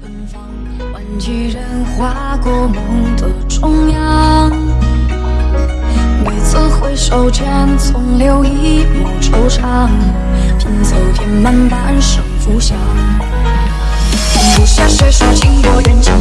芬芳，换几人划过梦的中央。每次回首间，总留一抹惆怅，拼凑填满半生浮想。不下谁是情多眼长。